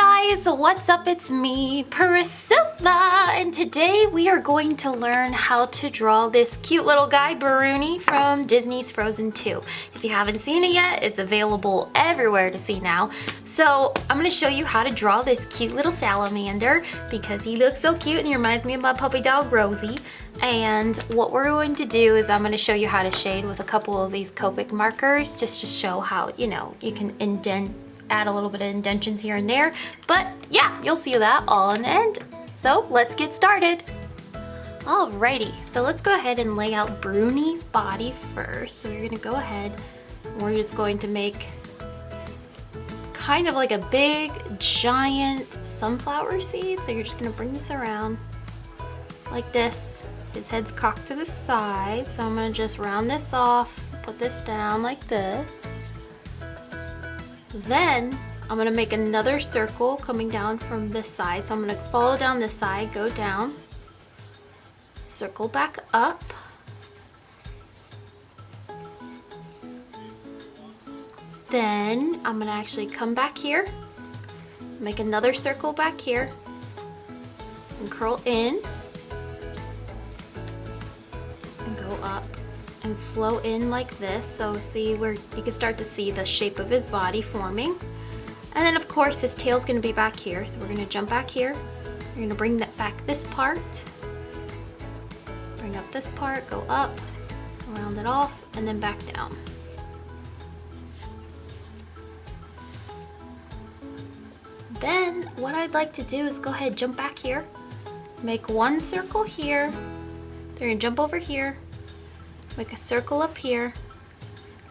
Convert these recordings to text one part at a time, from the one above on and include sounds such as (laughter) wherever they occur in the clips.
guys, what's up? It's me, Priscilla, and today we are going to learn how to draw this cute little guy, Bruni, from Disney's Frozen 2. If you haven't seen it yet, it's available everywhere to see now. So I'm gonna show you how to draw this cute little salamander because he looks so cute and he reminds me of my puppy dog, Rosie. And what we're going to do is I'm going to show you how to shade with a couple of these Copic markers just to show how, you know, you can indent add a little bit of indentions here and there. But yeah, you'll see that all in the end. So let's get started. Alrighty, so let's go ahead and lay out Bruni's body first. So you're gonna go ahead we're just going to make kind of like a big giant sunflower seed. So you're just gonna bring this around like this. His head's cocked to the side. So I'm gonna just round this off, put this down like this. Then I'm gonna make another circle coming down from this side. So I'm gonna follow down this side, go down, circle back up. Then I'm gonna actually come back here, make another circle back here, and curl in, and go up and flow in like this. So see where you can start to see the shape of his body forming. And then of course his tail's gonna be back here. So we're gonna jump back here. We're gonna bring that back this part. Bring up this part, go up, round it off, and then back down. Then what I'd like to do is go ahead, jump back here, make one circle here, then you're gonna jump over here, make a circle up here,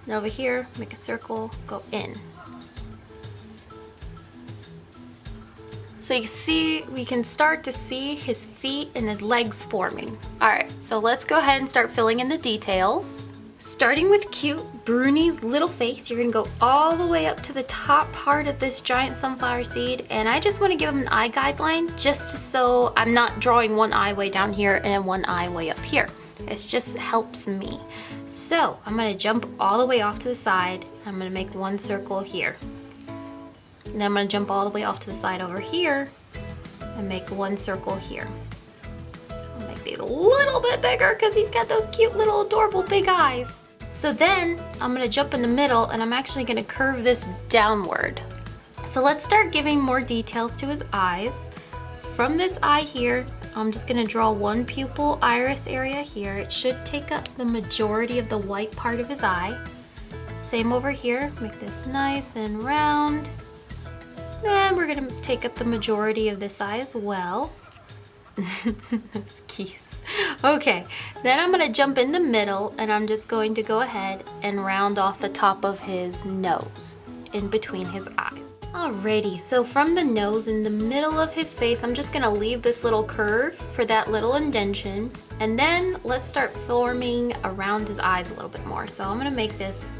and over here, make a circle, go in. So you see, we can start to see his feet and his legs forming. All right, so let's go ahead and start filling in the details. Starting with cute Bruni's little face, you're gonna go all the way up to the top part of this giant sunflower seed, and I just wanna give him an eye guideline just so I'm not drawing one eye way down here and one eye way up here. It just helps me. So I'm gonna jump all the way off to the side. I'm gonna make one circle here. And then I'm gonna jump all the way off to the side over here and make one circle here. I'll make these a little bit bigger because he's got those cute little adorable big eyes. So then I'm gonna jump in the middle and I'm actually gonna curve this downward. So let's start giving more details to his eyes. From this eye here, I'm just gonna draw one pupil iris area here. It should take up the majority of the white part of his eye. Same over here, make this nice and round. Then we're gonna take up the majority of this eye as well. (laughs) Those keys. Okay, then I'm gonna jump in the middle and I'm just going to go ahead and round off the top of his nose in between his eyes. Alrighty, so from the nose in the middle of his face, I'm just gonna leave this little curve for that little indentation. And then let's start forming around his eyes a little bit more. So I'm gonna make this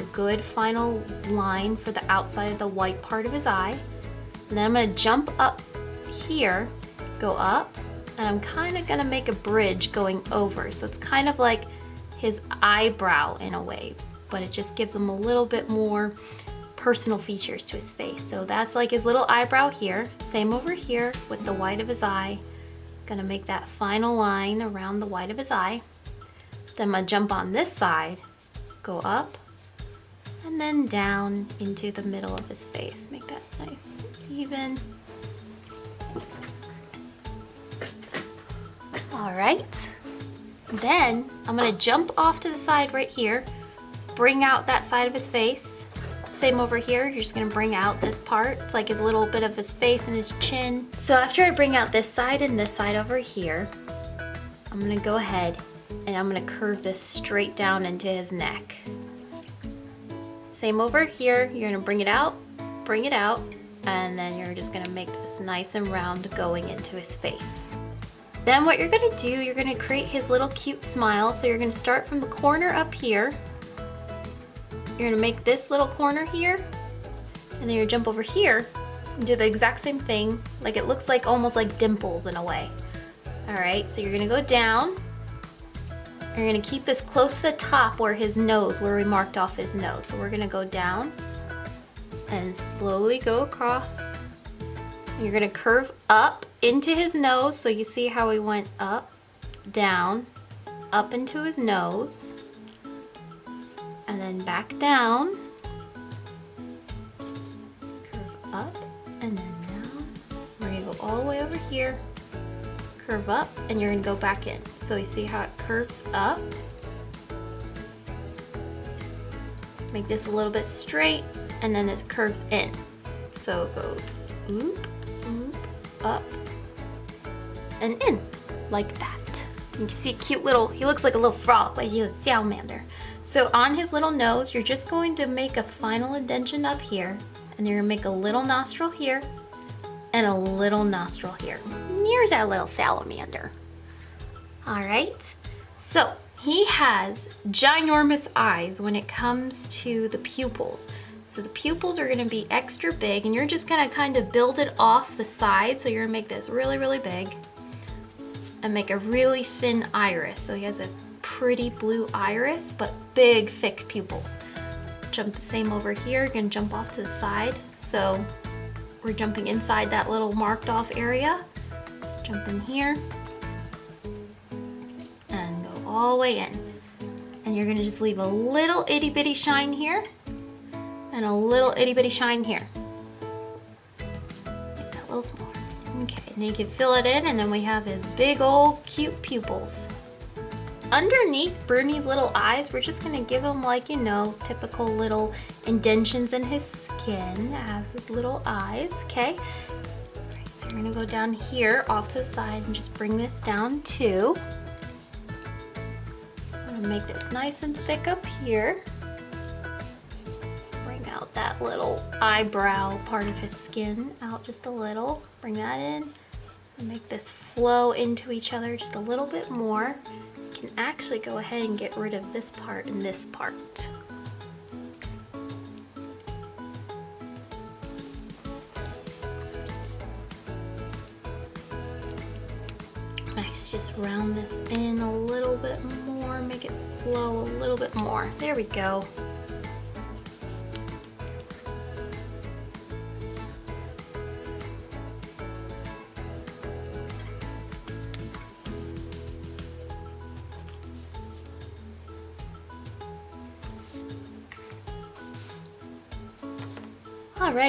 a good final line for the outside of the white part of his eye. And then I'm gonna jump up here, go up, and I'm kind of gonna make a bridge going over. So it's kind of like his eyebrow in a way, but it just gives him a little bit more personal features to his face. So that's like his little eyebrow here. Same over here with the white of his eye. Gonna make that final line around the white of his eye. Then I'm gonna jump on this side, go up, and then down into the middle of his face. Make that nice even. All right. Then I'm gonna jump off to the side right here, bring out that side of his face, same over here, you're just gonna bring out this part. It's like his little bit of his face and his chin. So after I bring out this side and this side over here, I'm gonna go ahead and I'm gonna curve this straight down into his neck. Same over here, you're gonna bring it out, bring it out, and then you're just gonna make this nice and round going into his face. Then what you're gonna do, you're gonna create his little cute smile. So you're gonna start from the corner up here you're gonna make this little corner here, and then gonna jump over here and do the exact same thing. Like it looks like almost like dimples in a way. All right, so you're gonna go down. You're gonna keep this close to the top where his nose, where we marked off his nose. So we're gonna go down and slowly go across You're gonna curve up into his nose. So you see how he went up, down, up into his nose, and then back down. Curve up and then down. We're gonna go all the way over here, curve up, and you're gonna go back in. So you see how it curves up. Make this a little bit straight, and then it curves in. So it goes oop, oop, up, and in, like that. You can see a cute little, he looks like a little frog, like he's a salamander. So on his little nose, you're just going to make a final indentation up here, and you're gonna make a little nostril here, and a little nostril here. Here's our little salamander. All right, so he has ginormous eyes when it comes to the pupils. So the pupils are gonna be extra big and you're just gonna kind of build it off the side. So you're gonna make this really, really big and make a really thin iris. So he has a pretty blue iris, but big, thick pupils. Jump the same over here, gonna jump off to the side. So we're jumping inside that little marked off area. Jump in here and go all the way in. And you're gonna just leave a little itty bitty shine here and a little itty bitty shine here. Make that a little smaller. Okay, and then you can fill it in and then we have his big old cute pupils. Underneath Bruni's little eyes, we're just gonna give him like, you know, typical little indentions in his skin as his little eyes, okay? Right, so we're gonna go down here off to the side and just bring this down too. I'm gonna make this nice and thick up here Bring out that little eyebrow part of his skin out just a little. Bring that in make this flow into each other just a little bit more. Can actually go ahead and get rid of this part and this part. Nice, just round this in a little bit more, make it flow a little bit more. There we go.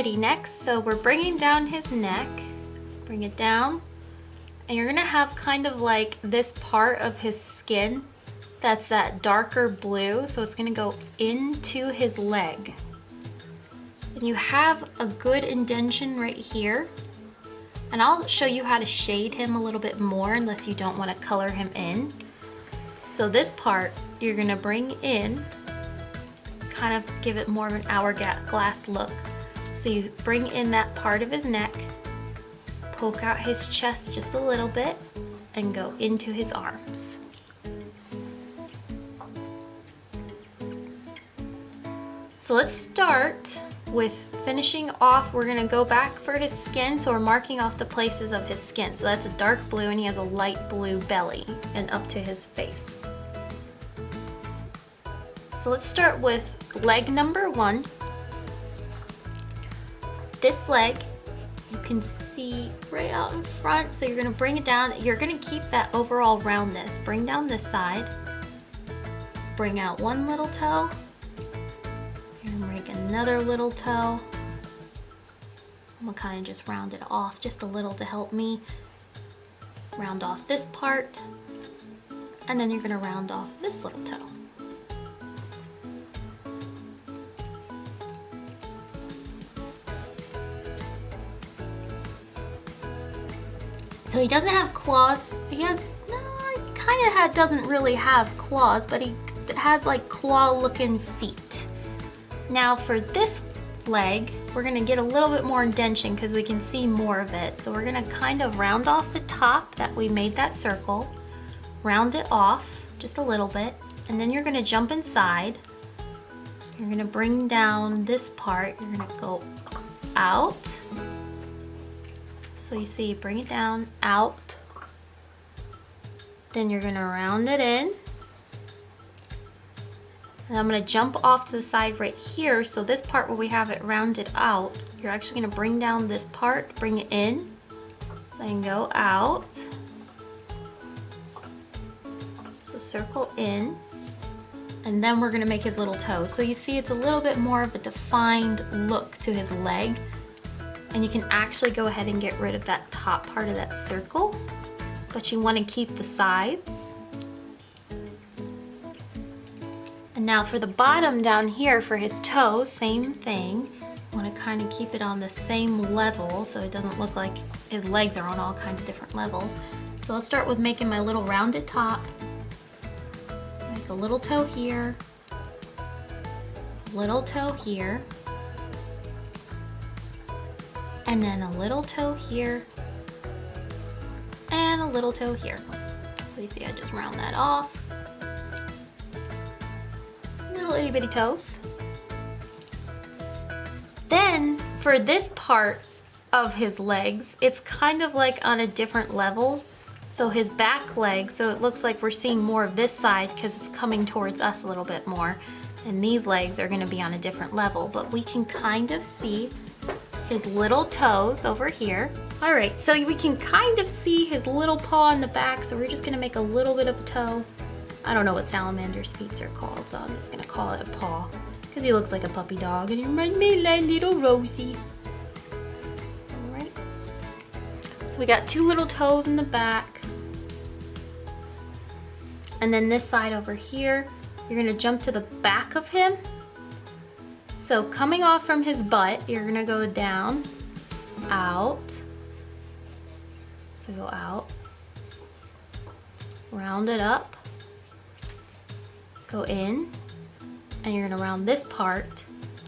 Next, so we're bringing down his neck. Bring it down. And you're gonna have kind of like this part of his skin that's that darker blue. So it's gonna go into his leg. And you have a good indentation right here. And I'll show you how to shade him a little bit more unless you don't wanna color him in. So this part, you're gonna bring in, kind of give it more of an hourglass look. So you bring in that part of his neck, poke out his chest just a little bit, and go into his arms. So let's start with finishing off, we're gonna go back for his skin, so we're marking off the places of his skin. So that's a dark blue and he has a light blue belly and up to his face. So let's start with leg number one this leg, you can see right out in front. So you're gonna bring it down. You're gonna keep that overall roundness. Bring down this side. Bring out one little toe. And make another little toe. I'm gonna kind of just round it off just a little to help me round off this part. And then you're gonna round off this little toe. So he doesn't have claws. He has, no, he kind of doesn't really have claws, but he has like claw looking feet. Now for this leg, we're gonna get a little bit more indention because we can see more of it. So we're gonna kind of round off the top that we made that circle, round it off just a little bit, and then you're gonna jump inside. You're gonna bring down this part, you're gonna go out, so you see, bring it down, out. Then you're gonna round it in. And I'm gonna jump off to the side right here. So this part where we have it rounded out, you're actually gonna bring down this part, bring it in, then go out. So circle in, and then we're gonna make his little toes. So you see it's a little bit more of a defined look to his leg. And you can actually go ahead and get rid of that top part of that circle, but you wanna keep the sides. And now for the bottom down here for his toes, same thing. Want to kind of keep it on the same level so it doesn't look like his legs are on all kinds of different levels. So I'll start with making my little rounded top. Make a little toe here, little toe here, and then a little toe here, and a little toe here. So you see I just round that off little itty bitty toes. Then for this part of his legs, it's kind of like on a different level. So his back leg, so it looks like we're seeing more of this side because it's coming towards us a little bit more. And these legs are gonna be on a different level, but we can kind of see his little toes over here. All right, so we can kind of see his little paw in the back, so we're just gonna make a little bit of a toe I don't know what salamander's feet are called, so I'm just gonna call it a paw. Because he looks like a puppy dog and he reminds me like little Rosie. Alright. So we got two little toes in the back. And then this side over here, you're gonna jump to the back of him. So coming off from his butt, you're gonna go down, out. So go out, round it up, go in and you're gonna round this part.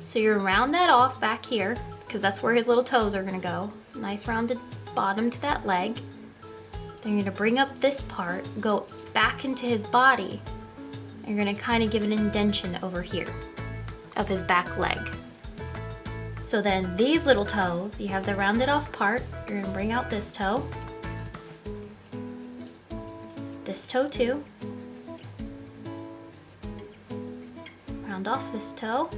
So you're gonna round that off back here because that's where his little toes are gonna go. Nice rounded bottom to that leg. Then you're gonna bring up this part, go back into his body. And you're gonna kind of give an indention over here of his back leg. So then these little toes, you have the rounded off part, you're gonna bring out this toe, this toe too, round off this toe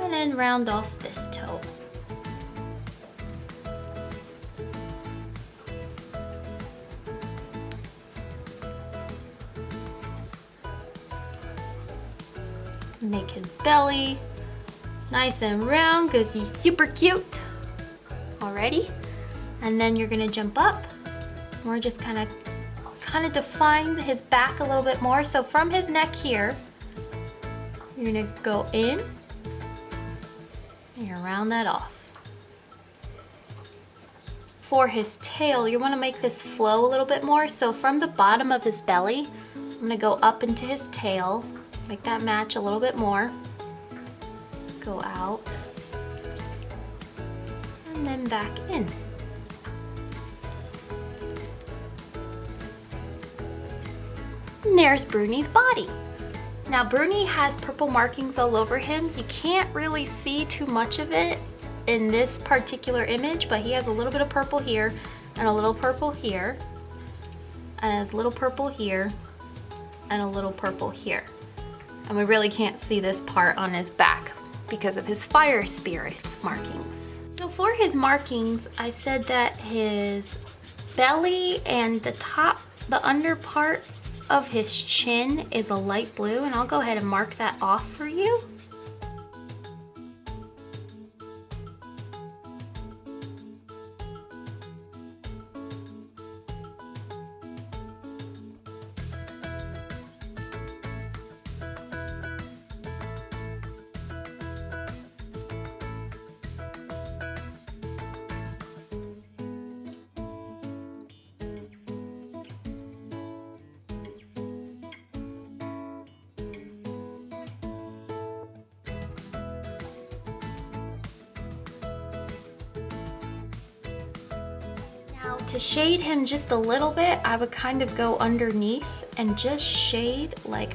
and then round off this toe. Make his belly nice and round because he's super cute. Already, and then you're gonna jump up. We're just kind of kind of define his back a little bit more. So from his neck here, you're gonna go in and you round that off. For his tail, you wanna make this flow a little bit more. So from the bottom of his belly, I'm gonna go up into his tail, make that match a little bit more. Go out, and then back in. And there's Bruni's body. Now Bruni has purple markings all over him. You can't really see too much of it in this particular image, but he has a little bit of purple here and a little purple here and a little purple here and a little purple here. And we really can't see this part on his back because of his fire spirit markings. So for his markings, I said that his belly and the top, the under part of his chin is a light blue and I'll go ahead and mark that off for you. To shade him just a little bit, I would kind of go underneath and just shade like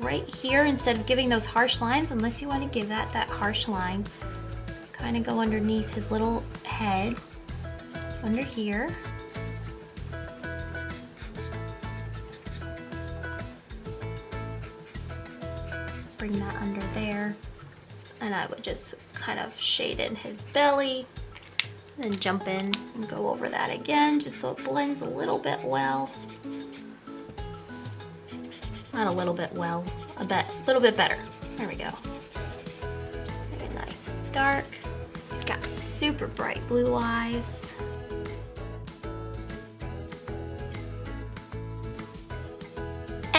right here instead of giving those harsh lines, unless you want to give that that harsh line. Kind of go underneath his little head, under here. bring that under there. And I would just kind of shade in his belly. Then jump in and go over that again, just so it blends a little bit well. Not a little bit well, a bit, a little bit better. There we go. Very nice and dark. He's got super bright blue eyes.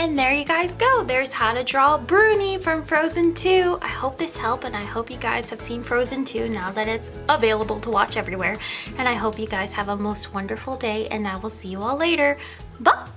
And there you guys go. There's how to draw Bruni from Frozen 2. I hope this helped and I hope you guys have seen Frozen 2 now that it's available to watch everywhere. And I hope you guys have a most wonderful day and I will see you all later. Bye!